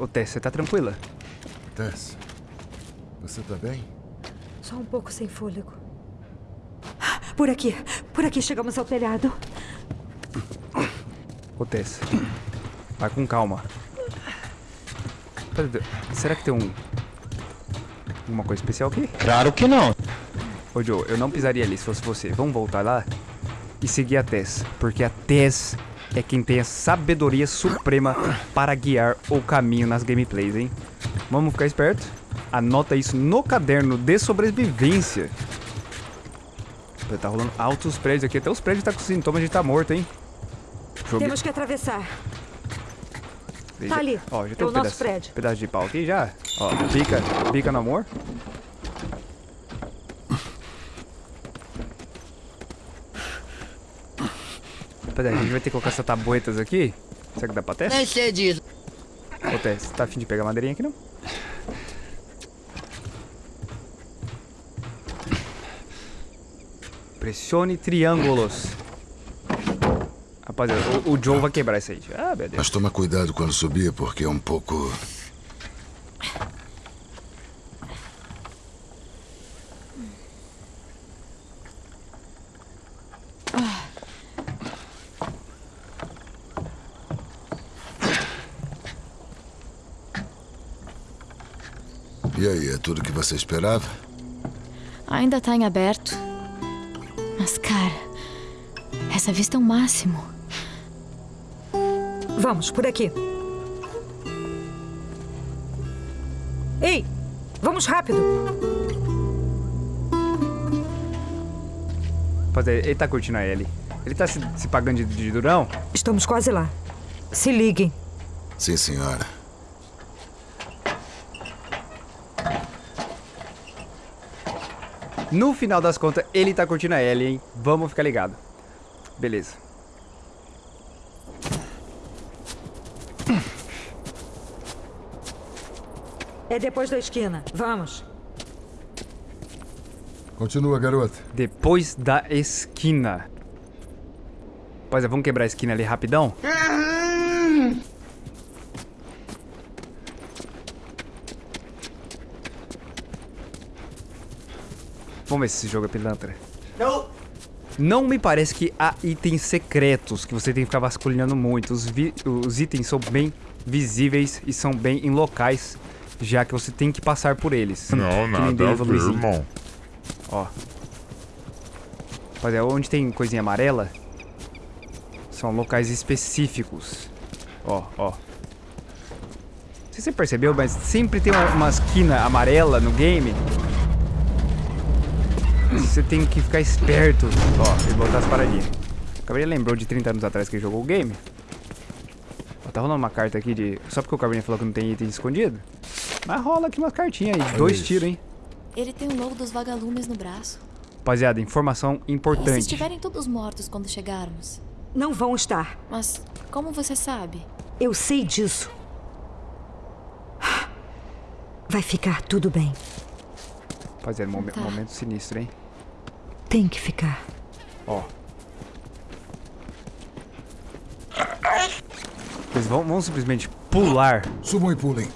Ô, Tess, você tá tranquila? Tess, você tá bem? Só um pouco sem fôlego. Por aqui, por aqui chegamos ao telhado. Ô, Tess, vai com calma. Será que tem um... Alguma coisa especial aqui? Claro que não. Ô, Joe, eu não pisaria ali se fosse você. Vamos voltar lá e seguir a Tess. Porque a Tess é quem tem a sabedoria suprema para guiar o caminho nas gameplays, hein? Vamos ficar esperto? Anota isso no caderno de sobrevivência. Tá rolando altos prédios aqui. Até os prédios tá com sintomas de estar tá morto, hein? Jogue... Temos que atravessar. Veja. Tá ali. Ó, já tem é um pedaço, prédio. pedaço de pau aqui já. Ó, pica, pica no amor. Peraí, a gente vai ter que colocar essas tabuetas aqui. Será que dá pra testar? Nem sei disso. Ô, Tess, tá afim de pegar madeirinha aqui, não? Pressione triângulos. Rapaziada, o, o Joe vai quebrar isso aí. Ah, meu Deus. Mas toma cuidado quando subir, porque é um pouco... Tudo que você esperava? Ainda tá em aberto. Mas, cara, essa vista é o máximo. Vamos, por aqui. Ei, vamos rápido. Rapaziada, ele tá curtindo a Ellie. Ele tá se, se pagando de, de durão? Estamos quase lá. Se liguem. Sim, senhora. No final das contas, ele tá curtindo a Ellie, hein? Vamos ficar ligado. Beleza. É depois da esquina. Vamos. Continua, garota. Depois da esquina. Pois é, vamos quebrar a esquina ali rapidão? Vamos ver se esse jogo é pilantra. Não. Não me parece que há itens secretos que você tem que ficar vasculhando muito. Os, os itens são bem visíveis e são bem em locais, já que você tem que passar por eles. Não, que nada a ver, irmão. Ó. Rapaziada, onde tem coisinha amarela, são locais específicos. Ó, ó. Não sei se você percebeu, mas sempre tem uma, uma esquina amarela no game você tem que ficar esperto. Ó, e botar as paradinhas. O Caverninha lembrou de 30 anos atrás que ele jogou o game. Ó, tá rolando uma carta aqui de... Só porque o Caverninha falou que não tem item escondido? Mas rola aqui umas cartinhas aí. Dois tiros, hein? Ele tem o logo dos vagalumes no braço. Rapaziada, informação importante. E se estiverem todos mortos quando chegarmos? Não vão estar. Mas como você sabe? Eu sei disso. Vai ficar tudo bem. Rapaziada, Tá. momento sinistro, hein? Tem que ficar. Ó. Eles vão, vão simplesmente pular. Subam e pulem.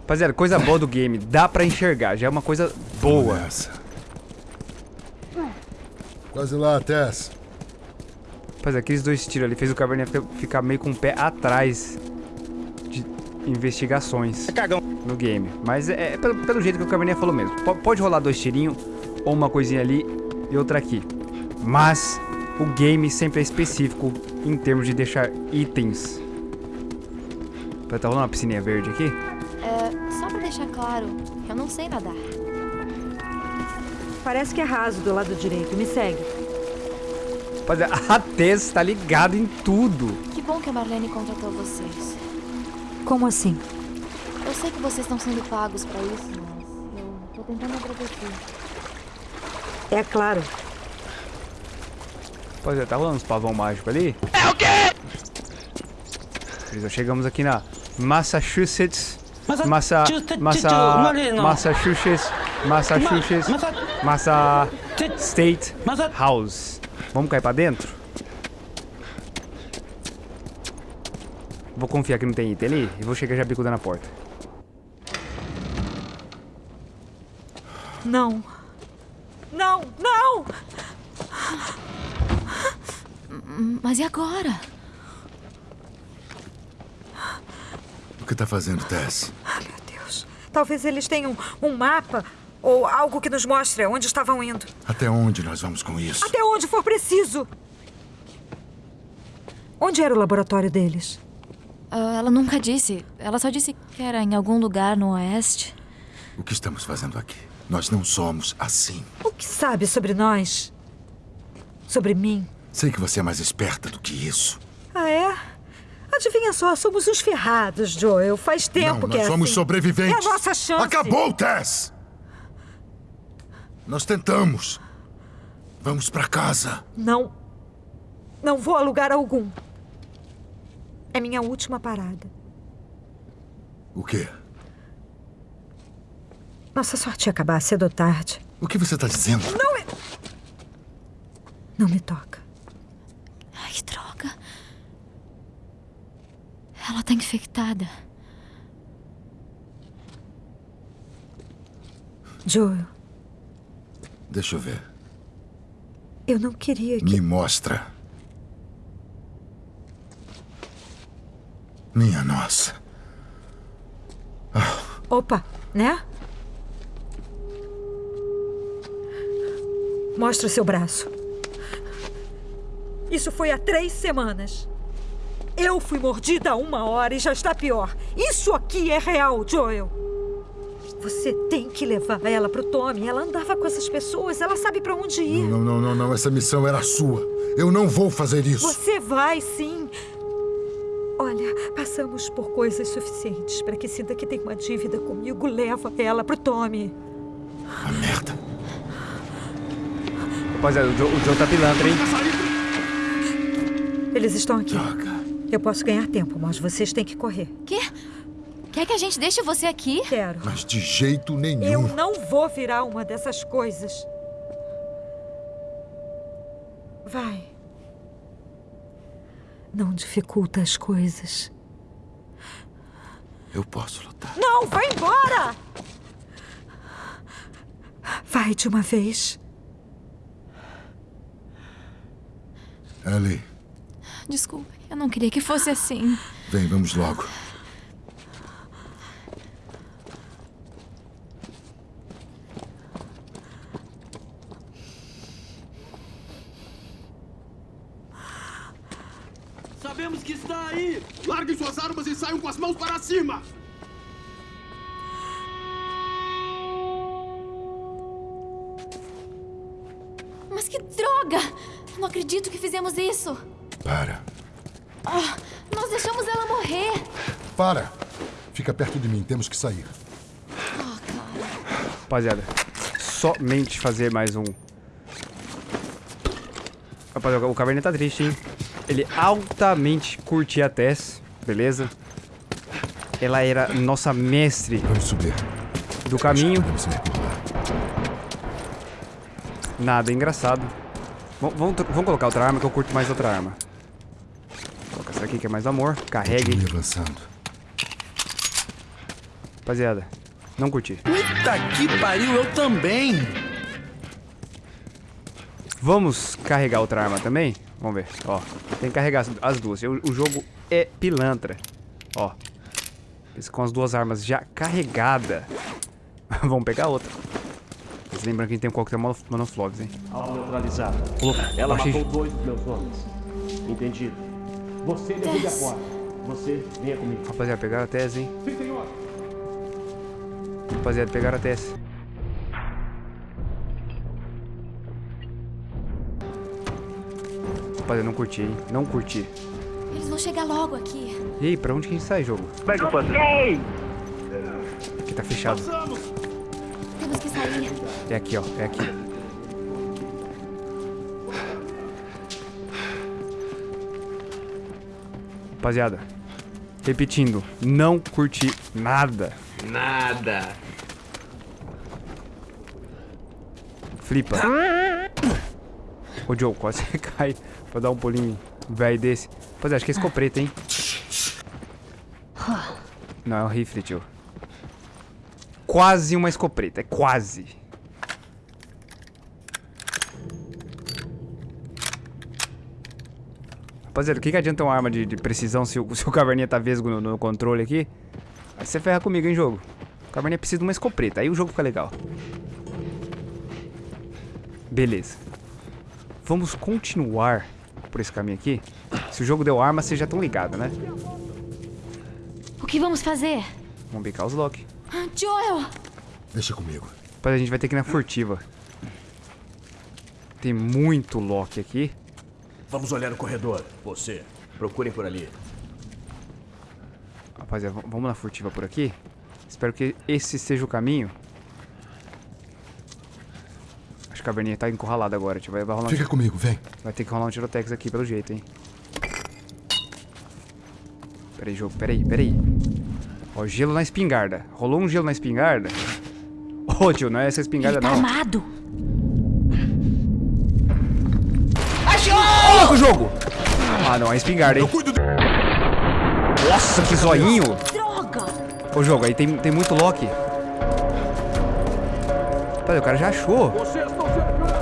Rapaziada, coisa boa do game. Dá pra enxergar. Já é uma coisa boa. Essa. Quase lá, Tess. Rapaziada, aqueles dois tiros ali fez o Caverninha ficar- meio com o pé atrás de investigações Cagão. No game. Mas é, é pelo, pelo jeito que o Caverninha falou mesmo. P- pode rolar dois tirinhos, ou uma coisinha ali e outra aqui. Mas o game sempre é específico em termos de deixar itens. Tá rolando uma piscininha verde aqui? É, só pra deixar claro, eu não sei nadar. Parece que é raso do lado direito. Me segue. Rapaziada, a Tess tá ligada em tudo. Que bom que a Marlene contratou vocês. Como assim? Eu sei que vocês estão sendo pagos pra isso, mas eu tô tentando agradecer. É claro. Rapaziada, tá rolando uns pavão mágico ali? É o quê? Já chegamos aqui na Massachusetts. Massa... Massa... Massachusetts. Massachusetts. Massa... State House. Vamos cair pra dentro? Vou confiar que não tem item ali e vou chegar já bicudando a porta. Não. Não, não! Mas e agora? O que tá fazendo, Tess? Ah, meu Deus. Talvez eles tenham um mapa ou algo que nos mostre onde estavam indo. Até onde nós vamos com isso? Até onde for preciso. Onde era o laboratório deles? Ah, ela nunca disse. Ela só disse que era em algum lugar no oeste. O que estamos fazendo aqui? Nós não somos assim. O que sabe sobre nós? Sobre mim? Sei que você é mais esperta do que isso. Ah, é? Adivinha só, somos uns ferrados, Joel. Faz tempo não, que nós é somos assim. sobreviventes. É a nossa chance. Acabou, Tess! Nós tentamos. Vamos pra casa. Não. Não vou a lugar algum. É minha última parada. O quê? Nossa sorte ia acabar cedo ou tarde. O que você tá dizendo? Não é. Não me toca. Ai, droga. Ela tá infectada. Joel, Deixa eu ver. eu não queria que. Me mostra. Minha nossa. Opa, né? Mostra seu braço. Isso foi há três semanas. Eu fui mordida há uma hora e já está pior. Isso aqui é real, Joel. Você tem que levar ela pro Tommy. Ela andava com essas pessoas, ela sabe pra onde ir. Não, não, não, não. Essa missão era sua. Eu não vou fazer isso. Você vai, sim. Olha, passamos por coisas suficientes para que sinta que tem uma dívida comigo. Leva ela pro Tommy. A merda. Rapaziada, o Joe, o Joe tá pilantra, hein? Eles estão aqui. Droga. Eu posso ganhar tempo, mas vocês têm que correr. Quê? Quer que a gente deixe você aqui? Quero. Mas de jeito nenhum. Eu não vou virar uma dessas coisas. Vai. Não dificulta as coisas. Eu posso lutar. Não, vai embora! Vai de uma vez. Ellie, Desculpa, eu não queria que fosse assim. vem, vamos logo. Sabemos que está aí! Larguem suas armas e saiam com as mãos para cima! Acredito que fizemos isso. Para. Nós deixamos ela morrer. Para! Fica perto de mim, temos que sair. Rapaziada, somente fazer mais um. Rapaziada, o Caverninha tá triste, hein? Ele altamente curtia a Tess, beleza? Ela era nossa mestre Vamos subir. do caminho. Nada engraçado. Vamos, vamos, tro- vamos colocar outra arma que eu curto mais outra arma. Coloca essa aqui que é mais amor. Carregue. Avançando. Rapaziada, não curti. Puta que pariu, eu também! Vamos carregar outra arma também? Vamos ver. Ó, tem que carregar as- as duas. O, o jogo é pilantra. Ó. Com as duas armas já carregada. Vamos pegar outra. Mas lembrando que a gente tem um coquetel mono- monoflogs, hein? Alvo neutralizado. Opa, Ela achei- matou dois dos meus homens. Entendido. Você derrube a porta. Você venha comigo. Rapaziada, pegaram a tese, hein? Sim, senhor. Rapaziada, pegaram a tese. Rapaziada, não curti, hein? Não curti. Eles vão chegar logo aqui. E aí, pra onde que a gente sai, jogo? Aqui tá fechado. Temos que sair. É aqui, ó. É aqui. Rapaziada, repetindo, não curti nada. Nada! Flipa. Ô, Joe, quase cai pra dar um pulinho velho desse. Rapaziada, acho que é escopeta, hein? Não, é um rifle, tio. Quase uma escopeta, é quase. Rapaziada, o que, que adianta uma arma de, de precisão se o, se o caverninha tá vesgo no, no controle aqui? Aí você ferra comigo, hein, jogo. O caverninha precisa de uma escopeta, aí o jogo fica legal. Beleza. Vamos continuar por esse caminho aqui. Se o jogo deu arma, vocês já estão ligados, né? O que vamos fazer? Vamos bicar os lock. Ah, Joel! Deixa comigo. Depois a gente vai ter que ir na furtiva. Tem muito lock aqui. Vamos olhar o corredor. Você, procurem por ali. Rapaziada, vamos na furtiva por aqui. Espero que esse seja o caminho. Acho que a caverninha tá encurralada agora. tio. Vai, vai, rolar um Fica comigo, vem. Vai ter que rolar um tirotex aqui pelo jeito, hein? Peraí, jogo, peraí, peraí. Ó, gelo na espingarda. Rolou um gelo na espingarda? Ô, tio, não é essa espingarda, Ele tá não. armado! Ô, louco, jogo! Ah, não, é espingarda, hein? Nossa, que zoinho! Droga! Ô, jogo, aí tem, tem muito lock. Peraí, o cara já achou. Vocês estão cercados!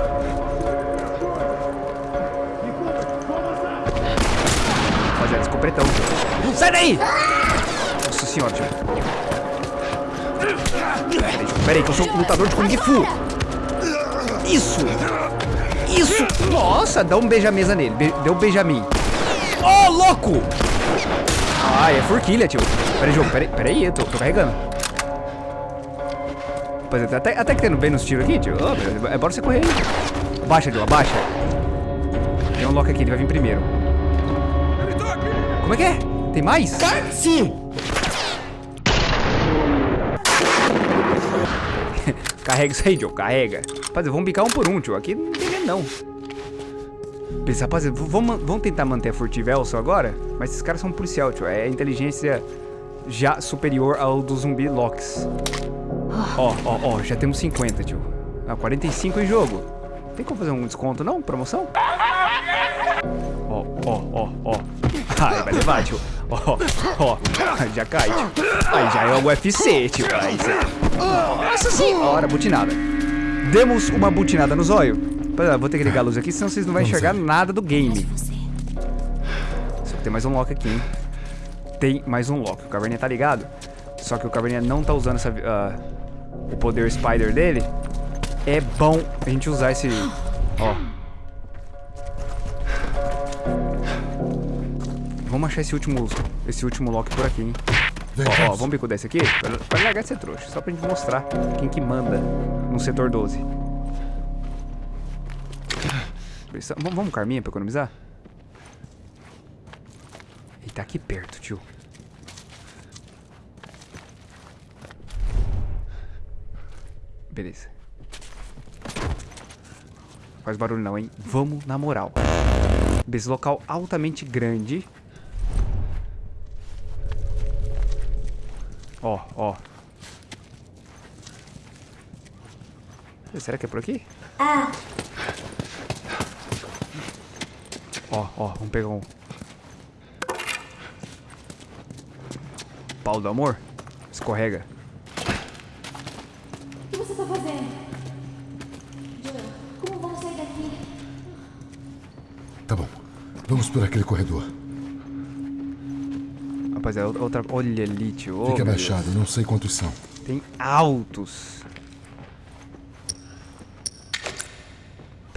Rapaziada, escopretão. Sai daí! Nossa senhora, tio. Peraí, tio, peraí, que eu sou um lutador de Kung Fu. Isso! Isso! Nossa, dá um beija-mesa nele. Be deu um beija-mim. Ô, louco! Ai, é forquilha, tio. Peraí, jogo, peraí, peraí, eu tô, tô carregando. Rapaziada, até, até que tendo bem nos tiros aqui, tio. Ô, meu, é bora você correr aí. Abaixa, tio, abaixa. Tem um lock aqui, ele vai vir primeiro. Como é que é? Tem mais? Sim! Carrega isso aí, Joe, carrega. Rapaziada, vamos bicar um por um, tio. Aqui não tem medo, não. Pensa, rapaziada, vamos, vamos tentar manter a furtiva Elson agora? Mas esses caras são policial, tio. É inteligência já superior ao do zumbi Locks. Ó, ó, ó, já temos 50, tio. Ah, 45 em jogo. Tem como fazer um desconto, não? Promoção? Ó, ó, ó, ó. Ai, vai levar, tio. Ó, ó. Já cai, tio. Aí já é o UFC, tio. Aí. Nossa senhora, butinada. Demos uma butinada no zóio. Pera, vou ter que ligar a luz aqui, senão vocês não vão enxergar nada do game. Só que tem mais um lock aqui, hein? Tem mais um lock. O Caverninha tá ligado. Só que o Caverninha não tá usando essa, ah, o poder Spider dele. É bom a gente usar esse... Ó. Vamos achar esse último, esse último lock por aqui, hein? Ó, ó, vamos. vamos bicudar esse aqui? Pra, pra largar de ser trouxa. Só pra gente mostrar quem que manda no setor 12. Precisa- Vamos, vamos com a arminha pra economizar? Ele tá aqui perto, tio. Beleza. Faz barulho não, hein? Vamos na moral. Esse local altamente grande. Ó, ó. Será que é por aqui? Ó, ó, vamos pegar um. Pau do amor? Escorrega. O que você tá fazendo? Joel, como vamos sair daqui? Tá bom. Vamos por aquele corredor. Rapaziada, outra. Olha ali, tio. Oh, meu abaixado, não sei quantos são. Tem altos.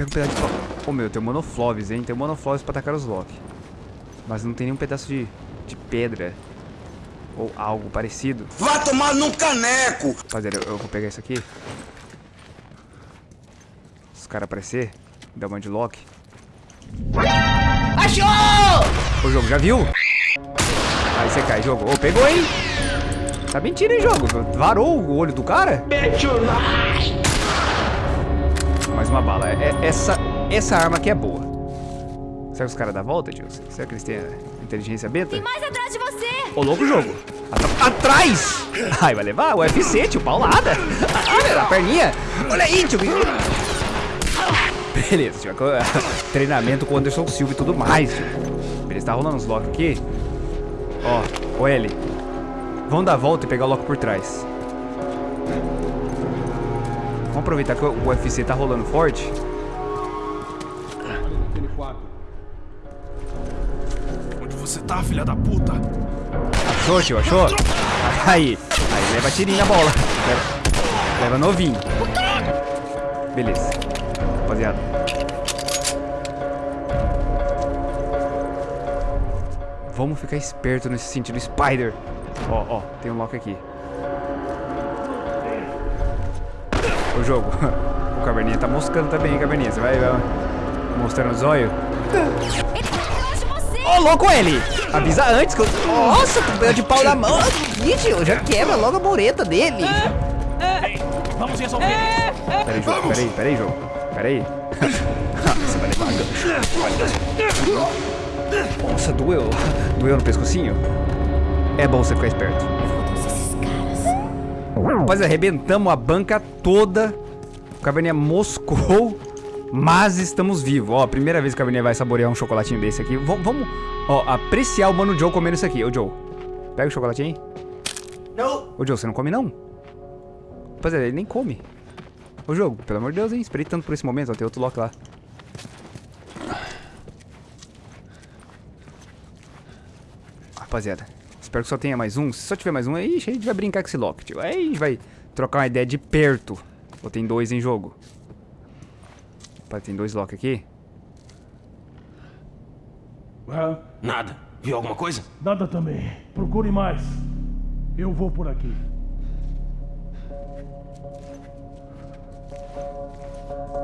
Pega um pedaço de pau. Ô meu, tem monofloves, hein? Tem monofloves pra atacar os lock. Mas não tem nenhum pedaço de, de pedra. Ou algo parecido. Vá tomar num caneco! Rapaziada, eu, eu vou pegar isso aqui. Se os caras aparecer, dá uma de lock. Achou! O jogo já viu? Aí você cai, jogo. Ô, pegou, hein? Tá mentira, hein, jogo? Varou o olho do cara? Uma bala. É- é- essa, essa arma aqui é boa. Será que os caras dão a volta, tio? Será que eles têm inteligência beta? Mais atrás de você! Ô, louco jogo. Atra- Atrás! Ai, vai levar? O UFC, tio, paulada. Olha a perninha. Olha aí, tio. Beleza, tio. Treinamento com o Anderson Silva e tudo mais, tio. Beleza, tá rolando uns lock aqui. Ó, ô L. Vamos dar a volta e pegar o Loki por trás. Vamos aproveitar que o UFC tá rolando forte. Onde você tá, filha da puta? Achou, tio? Achou? Aí. Aí, leva tirinho na bola. Leva, leva novinho. Beleza. Rapaziada. Vamos ficar esperto nesse sentido. Spider. Ó, ó. Tem um lock aqui. O jogo. O Caverninha tá moscando também, hein, Caverninha. Você vai, vai mostrando os olhos. Ele tá atrás de você! Ô, louco ele! Avisa antes que eu... Nossa, tu ganhou de pau na mão. Vídeo, já quebra logo a mureta dele. Vamos resolver isso. Peraí, jogo, peraí, peraí, jogo. Peraí. Você vai levar gancho. Nossa, doeu. Doeu no pescocinho? É bom você ficar esperto. Rapaz, arrebentamos a banca toda. O Caverninha moscou. Mas estamos vivos. Ó, primeira vez que o Caverninha vai saborear um chocolatinho desse aqui. Vamos, vamos, ó, apreciar o Mano Joe comendo isso aqui. Ô, Joe, pega o chocolatinho aí. Não. Ô, Joe, você não come, não? Rapaziada, ele nem come. Ô, jogo, pelo amor de Deus, hein? Esperei tanto por esse momento. Ó, tem outro lock lá. Rapaziada, espero que só tenha mais um. Se só tiver mais um, aí a gente vai brincar com esse lock, tio. Aí a gente vai trocar uma ideia de perto. Ou tem dois em jogo. Rapaz, tem dois lock aqui. Ah, Nada. Viu alguma coisa? nada também. Procure mais. Eu vou por aqui.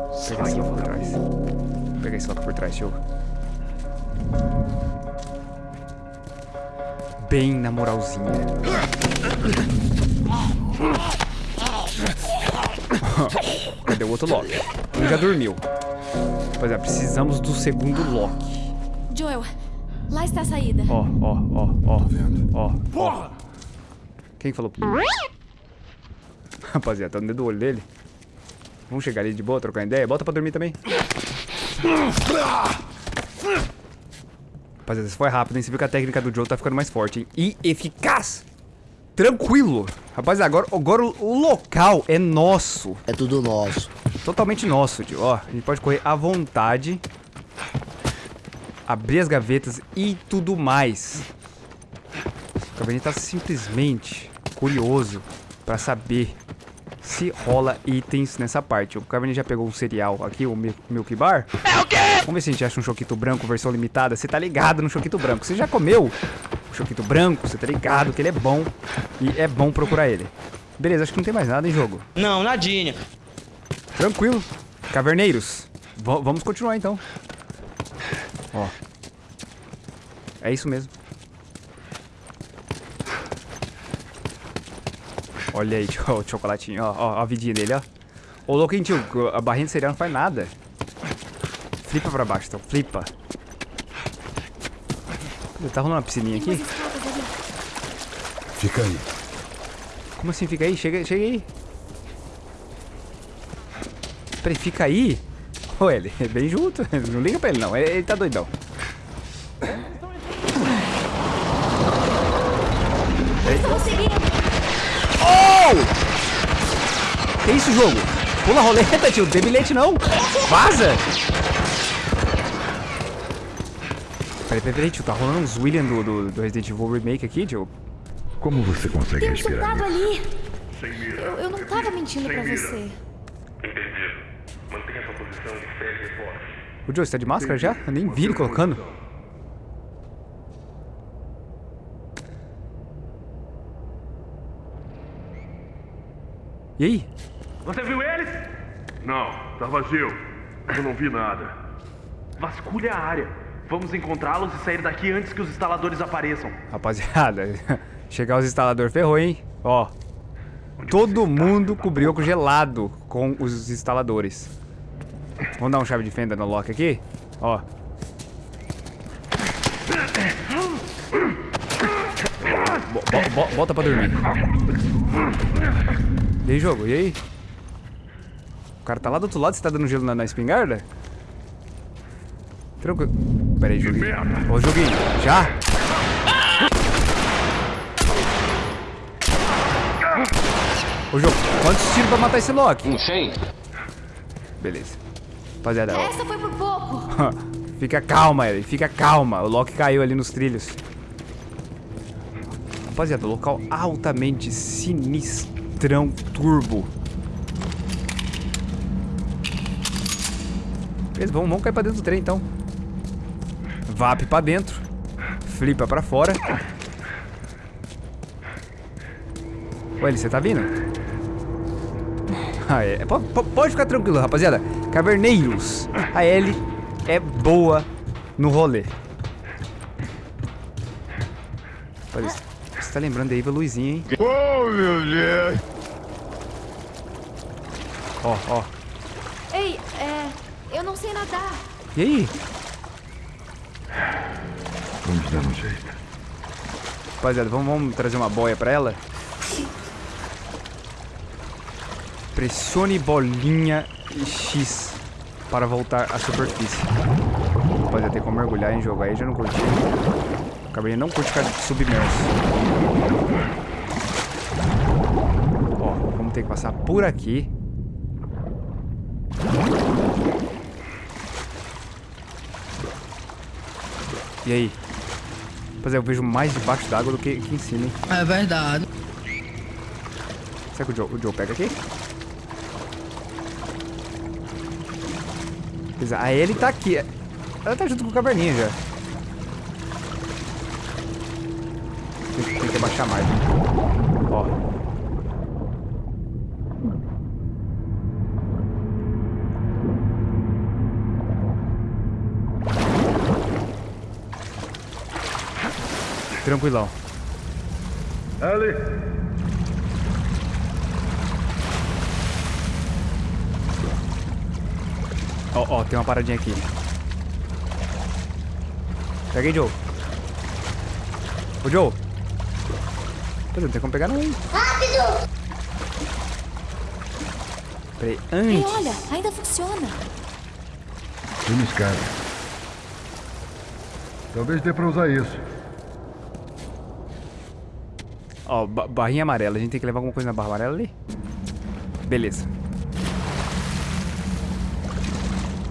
Vou pegar esse lock por trás. Vou pegar esse lock por trás, tio. Bem na moralzinha. Cadê o outro lock? Ele já dormiu. Rapaziada, precisamos do segundo lock. Joel, lá está a saída. Ó, ó, ó, ó. vendo. Ó, ó. Quem falou? Rapaziada, tá no dedo do olho dele. Vamos chegar ali de boa, trocar ideia. Bota pra dormir também. Rapaziada, isso foi rápido, hein? Você viu que a técnica do Joe tá ficando mais forte, hein? E eficaz. Tranquilo. Rapaziada, agora, agora o, o local é nosso. É tudo nosso. Totalmente nosso, tio. Ó, a gente pode correr à vontade. Abrir as gavetas e tudo mais. O Caverninha tá simplesmente curioso pra saber se rola itens nessa parte. O Caverninha já pegou um cereal aqui, o Mil- Milk Bar. É o quê? Vamos ver se a gente acha um choquito branco, versão limitada. Você tá ligado no choquito branco. Você já comeu o choquito branco, você tá ligado que ele é bom. E é bom procurar ele. Beleza, acho que não tem mais nada em jogo. Não, nadinha. Tranquilo. Caverneiros. Va- vamos continuar então. Ó. É isso mesmo. Olha aí, o chocolatinho. Ó, ó, a vidinha dele, ó. Ô, louquinho, tio. A barrinha de cereal não faz nada. Flipa pra baixo, então. Flipa. Tá rolando uma piscininha aqui? Fica aí. Como assim? Fica aí? Chega, chega aí. Peraí, fica aí? Ô, ele, vem junto. Não liga pra ele, não. Ele, ele tá doidão. Que isso, jogo? Pula a roleta, tio. Não tem bilhete, não. Vaza. Peraí, peraí, peraí, tio. Tá rolando uns William do, do, do Resident Evil Remake aqui, tio. Como você consegue Tem um respirar? soldado ali. Eu, eu não tava mentindo pra você. O Joe, você tá de máscara já? Eu nem vi ele colocando. E aí? Você viu eles? Não, tá vazio. Eu não vi nada. Vasculhe a área. Vamos encontrá-los e sair daqui antes que os instaladores apareçam. Rapaziada, chegar os instaladores ferrou, hein? Ó, todo mundo cobriu com gelado com os instaladores. Vamos dar um chave de fenda no lock aqui? Ó. Bo- bo- bota pra dormir. E aí, jogo? E aí? O cara tá lá do outro lado, você tá dando gelo na, na espingarda? Tranquilo. Pera aí, joguinho. Ô, joguinho, já? Ô, jogo, quantos tiros pra matar esse Loki? Um 100? Beleza. Rapaziada, ó. Essa foi por pouco. Fica calma, ele. Fica calma. O Loki caiu ali nos trilhos. Rapaziada, local altamente sinistrão turbo. Beleza, vamos, vamos cair pra dentro do trem, então. Vap pra dentro. Flipa pra fora. Eli, você tá vindo? Ah, é. P- Pode ficar tranquilo, rapaziada. Caverneiros. A Ellie é boa no rolê. Olha, você tá lembrando aí da luzinha, hein? Oh, meu Deus! Ó, ó. Não sei nadar. E aí? Vamos dar um jeito. Rapaziada, vamos, vamos trazer uma boia pra ela? Pressione bolinha e X para voltar à superfície. Rapaziada, tem como mergulhar em jogo aí, já não curti. O cabernet não curte ficar submerso. Ó, vamos ter que passar por aqui. E aí? Rapaziada, eu vejo mais debaixo d'água do que aqui em cima, hein? É verdade. Será que o Joe, o Joe pega aqui? Beleza, a Ellie tá aqui. Ela tá junto com o caverninha já. Tem, tem que abaixar mais. né? Ó. Tranquilão. Ellie, Ó, ó, tem uma paradinha aqui. Pega aí, Joe. Ô, Joe. Não tem como pegar não, hein? Rápido! Peraí, Ei, antes... olha, ainda funciona. Tem uma escada. Talvez dê pra usar isso. Ó, ba- barrinha amarela. A gente tem que levar alguma coisa na barra amarela ali? Beleza.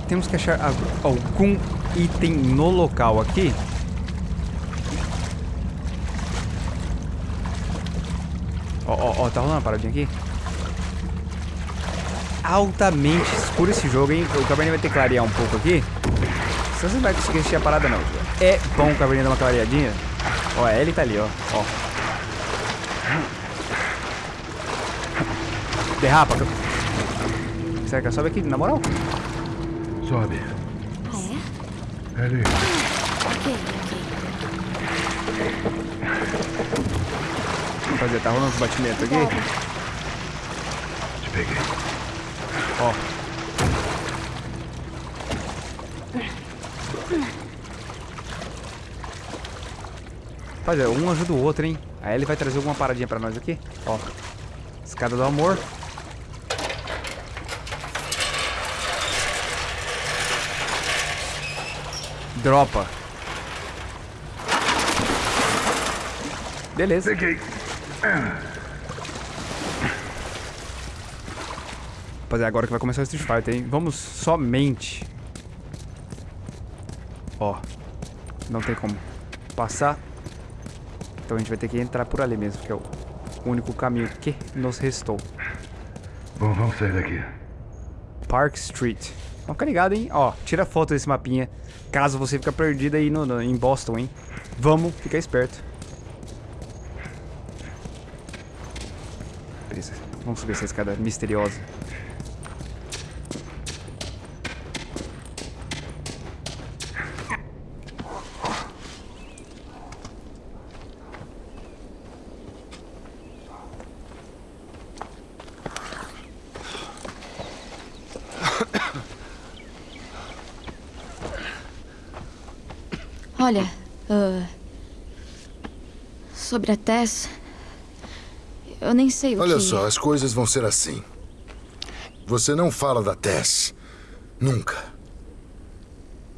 Temos que achar al- algum item no local aqui. Ó, ó, ó, tá rolando uma paradinha aqui? Altamente escuro esse jogo, hein? O Cabernet vai ter que clarear um pouco aqui. Senão você não vai conseguir assistir a parada, não. É bom o Cabernet dar uma clareadinha. Ó, a Ellie tá ali, ó. Ó. Derrapa. Será que ela sobe aqui, na moral? Sobe. Ah, Ali. é? Ok, ok. Rapaziada, tá rolando uns batimentos aqui. Te peguei. Ó. Rapaziada, um ajuda o outro, hein? Aí ele vai trazer alguma paradinha pra nós aqui. Ó. Escada do amor. Dropa. Beleza. Peguei. Rapaziada, agora que vai começar o Street Fighter, hein? Vamos somente... Ó. Não tem como passar. Então a gente vai ter que entrar por ali mesmo, que é o único caminho que nos restou. Bom, vamos sair daqui. Park Street. Vamos ficar ligado, hein? Ó, tira foto desse mapinha. Caso você fique perdido aí no, no- em Boston, hein? Vamos ficar esperto. Beleza. Vamos subir essa escada misteriosa. Olha, ah, sobre a Tess. Eu nem sei o que. Olha só, as coisas vão ser assim. Você não fala da Tess. Nunca.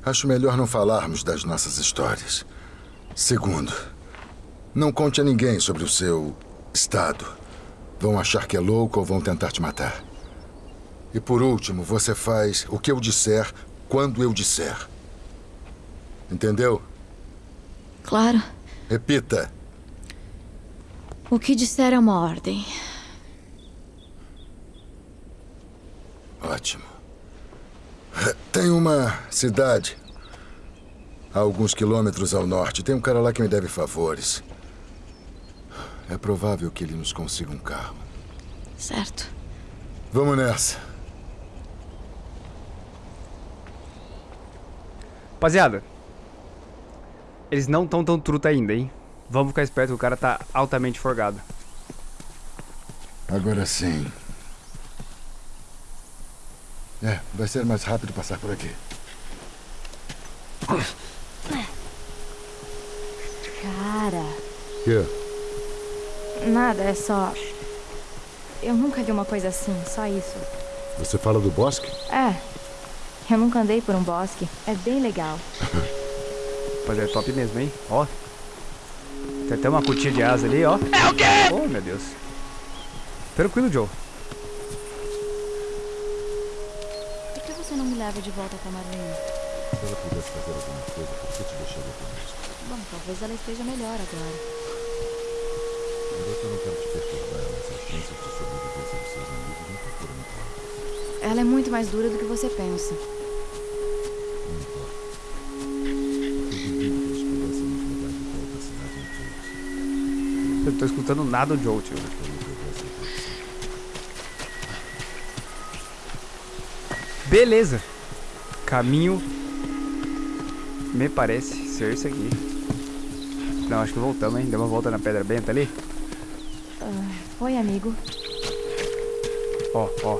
Acho melhor não falarmos das nossas histórias. Segundo, não conte a ninguém sobre o seu estado. Vão achar que é louco ou vão tentar te matar. E por último, você faz o que eu disser quando eu disser. Entendeu? Claro. Repita. O que disser é uma ordem. Ótimo. Tem uma cidade a alguns quilômetros ao norte. Tem um cara lá que me deve favores. É provável que ele nos consiga um carro. Certo. Vamos nessa. Rapaziada, eles não estão tão truta ainda, hein? Vamos ficar esperto, o cara tá altamente forgado. Agora sim. É, vai ser mais rápido passar por aqui. Cara, Que? nada, é só. Eu nunca vi uma coisa assim, só isso. Você fala do bosque? É. Eu nunca andei por um bosque. É bem legal. Rapaziada, é top mesmo, hein? Ó. Tem até uma cutia de asa ali, ó. É o quê? Oh, meu Deus. Tranquilo, Joe. Por que você não me leva de volta pra Marlene? Se ela pudesse fazer alguma coisa, por que te deixaria conosco? Bom, talvez ela esteja melhor agora. Eu não quero te perturbar, mas as chances de sobrevivência dos seus amigos nunca foram muito altas. Ela é muito mais dura do que você pensa. Tô escutando nada do Joe, tio. Beleza. Caminho. Me parece ser esse aqui. Não, acho que voltamos, hein? Deu uma volta na pedra benta ali. Oi, amigo. Ó, ó.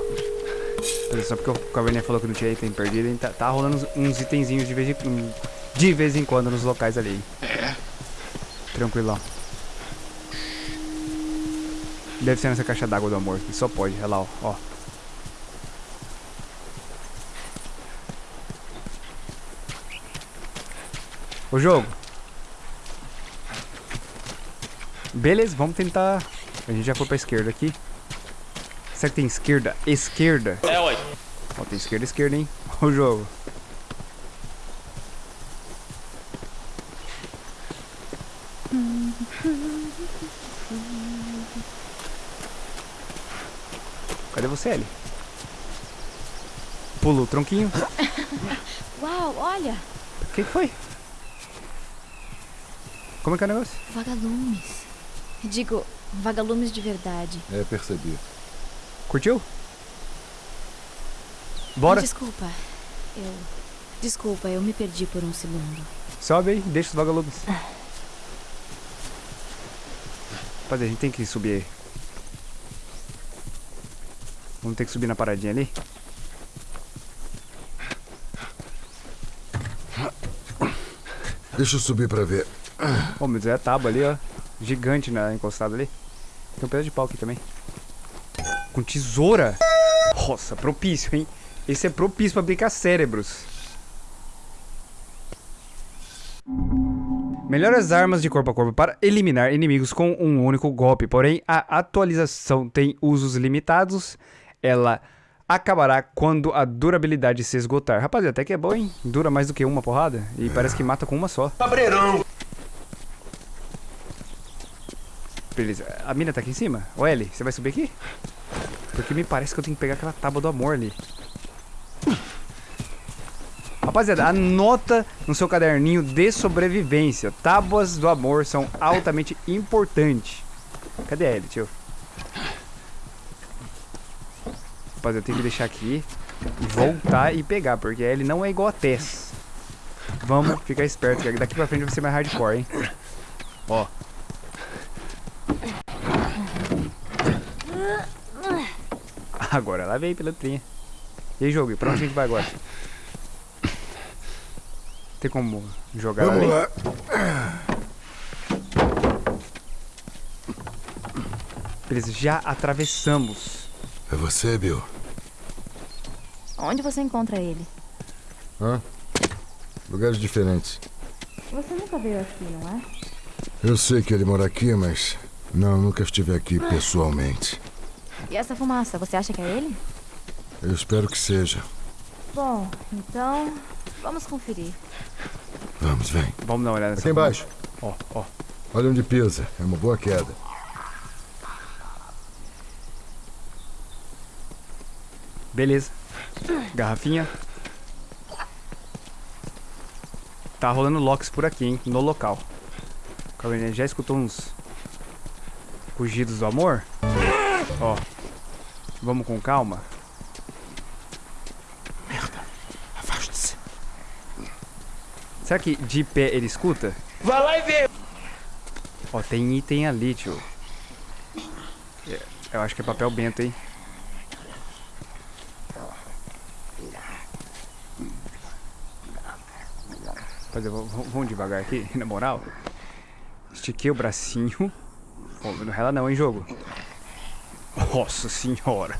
Só porque o Caverninha falou que não tinha item perdido, hein? Tá, tá rolando uns, uns itenzinhos de vez, em, de vez em quando nos locais ali. hein? Tranquilão. Deve ser nessa caixa d'água do amor. que Só pode. Olha lá, ó. ó. O jogo. Beleza, vamos tentar. A gente já foi pra esquerda aqui. Será que tem esquerda? Esquerda? É, ué. Ó, tem esquerda, esquerda, hein? O jogo. Ellie? Pulou o tronquinho. Uau, olha! O que que foi? Como é que é o negócio? Vagalumes. Digo, vagalumes de verdade. É, percebi. Curtiu? Bora. Desculpa. Eu. Desculpa, eu me perdi por um segundo. Sobe aí, deixa os vagalumes. Rapaziada, a gente tem que subir aí. Vamos ter que subir na paradinha ali. Deixa eu subir pra ver. Ô, meu Deus, é a tábua ali, ó. Gigante na encostada ali. Tem um pedaço de pau aqui também. Com tesoura. Nossa, propício, hein? Esse é propício pra brincar cérebros. Melhore as armas de corpo a corpo para eliminar inimigos com um único golpe. Porém, a atualização tem usos limitados. Ela acabará quando a durabilidade se esgotar. Rapaziada, até que é bom, hein? Dura mais do que uma porrada. E parece que mata com uma só. Cabreirão. Beleza. A mina tá aqui em cima? Ô, Ellie, você vai subir aqui? Porque me parece que eu tenho que pegar aquela tábua do amor ali. Rapaziada, anota no seu caderninho de sobrevivência. Tábuas do amor são altamente importantes. Cadê a Ellie, tio? Rapaziada, eu tenho que deixar aqui e voltar e pegar, porque a Ellie não é igual a Tess. Vamos ficar esperto, que daqui pra frente vai ser mais hardcore, hein? Ó. Agora ela veio, pilantrinha. E aí, jogo, pra onde a gente vai agora? Tem como jogar Vamos ali? lá. Beleza, já atravessamos. É você, Bill? Onde você encontra ele? Hã? Lugares diferentes. Você nunca veio aqui, não é? Eu sei que ele mora aqui, mas... Não, nunca estive aqui pessoalmente. E essa fumaça, você acha que é ele? Eu espero que seja. Bom, então. Vamos conferir. Vamos, vem. Vamos dar uma olhada nessa Aqui embaixo. Ó, ó. Olha onde pisa. É uma boa queda. Beleza. Garrafinha. Tá rolando locks por aqui, hein? No local. Caverninha já escutou uns rugidos do amor? Ó. Vamos com calma. Afaste-se. Será que de pé ele escuta? Vai lá e vê. Ó, tem item ali, tio. É, Eu acho que é papel bento, hein? V- vamos devagar aqui, na moral. Estiquei o bracinho. Ó, não rela não, hein, jogo. Nossa senhora.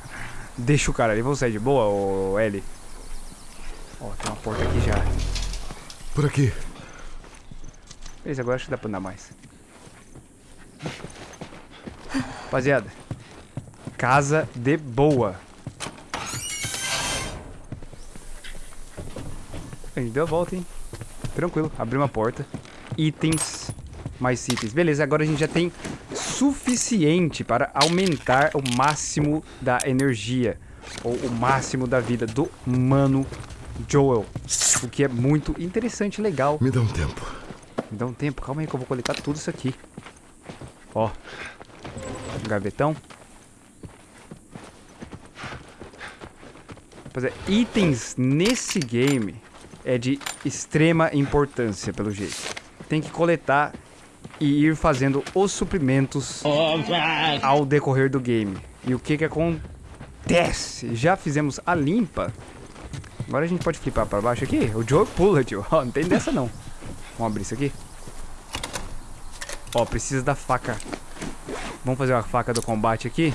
Deixa o cara ali, vamos sair de boa, ô L. Ó, tem uma porta aqui já. Por aqui. Beleza, agora acho que dá pra andar mais. Rapaziada, casa de boa. A gente deu a volta, hein? Tranquilo, abriu uma porta. Itens, mais itens. Beleza, agora a gente já tem suficiente para aumentar o máximo da energia. Ou o máximo da vida do Mano Joel. O que é muito interessante e legal. Me dá um tempo. Me dá um tempo, calma aí que eu vou coletar tudo isso aqui. Ó. Gavetão. Rapaziada, itens nesse game é de extrema importância, pelo jeito. Tem que coletar e ir fazendo os suprimentos ao decorrer do game. E o que que acontece? Já fizemos a limpa. Agora a gente pode flipar pra baixo aqui. O Joe pula, tio. Ó, não tem dessa não. Vamos abrir isso aqui. Ó, precisa da faca. Vamos fazer uma faca do combate aqui.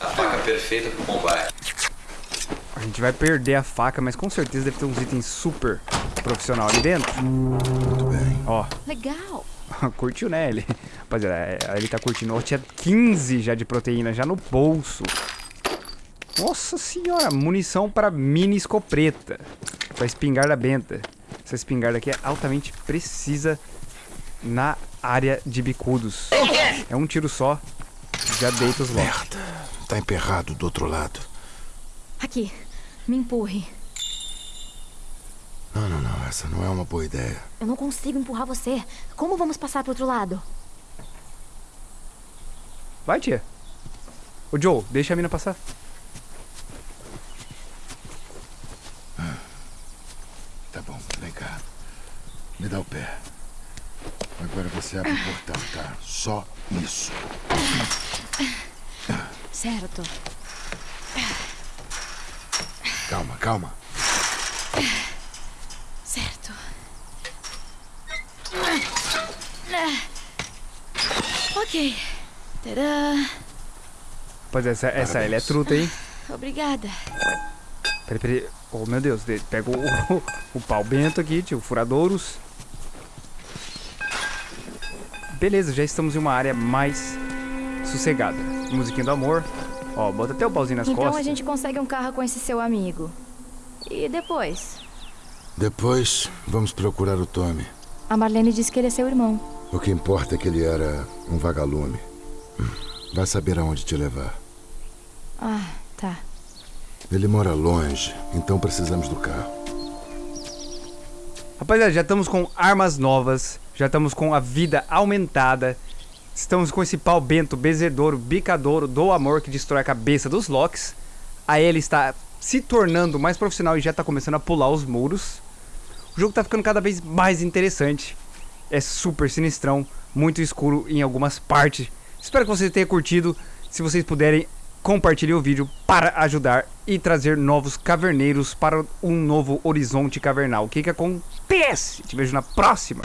A faca perfeita pro combate. A gente vai perder a faca, mas com certeza deve ter uns itens super profissional ali dentro. Muito bem. Ó, Legal. curtiu, né, ele? Rapaziada, é, ele tá curtindo. Ó, tinha 15 já de proteína, já no bolso. Nossa senhora, munição para mini escopeta. Pra espingarda benta. Essa espingarda aqui é altamente precisa na área de bicudos. É um tiro só, já deita os locks. Merda. Tá emperrado do outro lado. Aqui, me empurre. Não, não, não. Essa não é uma boa ideia. Eu não consigo empurrar você. Como vamos passar pro outro lado? Vai, tia. Ô, Joe, deixa a mina passar. Tá bom, vem cá. Me dá o pé. Agora você abre o portão, tá? Só isso. Certo. Calma, calma. Certo. Ok. Tadã. Rapaz, essa, essa ela é truta, hein? Obrigada. Peraí, peraí. Oh, meu Deus. de- Pega o, o, o pau bento aqui, tio. Furadouros. Beleza, já estamos em uma área mais sossegada. Musiquinha do amor. Ó, bota até o pauzinho nas então costas. a gente consegue um carro com esse seu amigo. E depois? Depois, vamos procurar o Tommy. A Marlene disse que ele é seu irmão. O que importa é que ele era um vagalume. Vai saber aonde te levar. Ah, tá. Ele mora longe, então precisamos do carro. Rapaziada, já estamos com armas novas. Já estamos com a vida aumentada. Estamos com esse pau bento, bezedouro, bicadouro do amor que destrói a cabeça dos Locks. A ele está se tornando mais profissional e já está começando a pular os muros. O jogo está ficando cada vez mais interessante. É super sinistrão, muito escuro em algumas partes. Espero que vocês tenham curtido. Se vocês puderem, compartilhem o vídeo para ajudar e trazer novos caverneiros para um novo horizonte cavernal. O que que acontece? Te vejo na próxima.